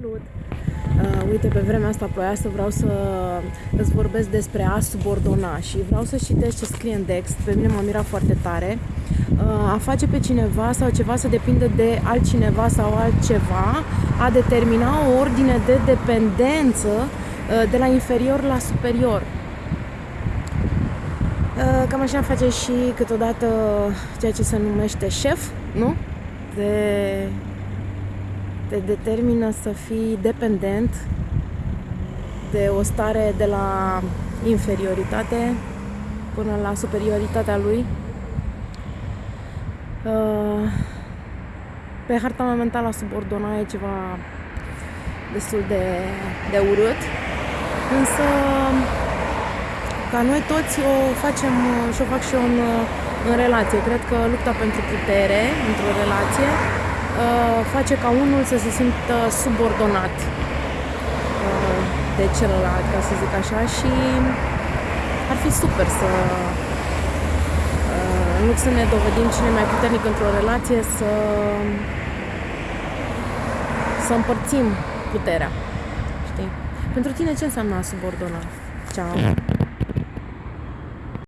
Salut! Uh, uite, pe vremea asta ploioasă vreau să îți vorbesc despre a subordona și vreau să citesc ce scrie în text. Pe mine m-a mirat foarte tare. Uh, a face pe cineva sau ceva să depindă de altcineva sau altceva, a determina o ordine de dependență uh, de la inferior la superior. Uh, cam așa face și câteodată ceea ce se numește șef, nu? De te determină să fii dependent de o stare de la inferioritate până la superioritatea lui. Uh, pe harta mea mentală a subordona e ceva destul de, de urât, însă ca noi toți o facem și o fac și eu în, în relație. Cred că lupta pentru putere într-o relație Uh, face ca unul să se simtă subordonat uh, de celălalt, ca să zic așa, și ar fi super să uh, în loc să ne dovedim cine mai puternic într-o relație, să să împărțim puterea. Știi? Pentru tine ce înseamnă a subordona? Ciao!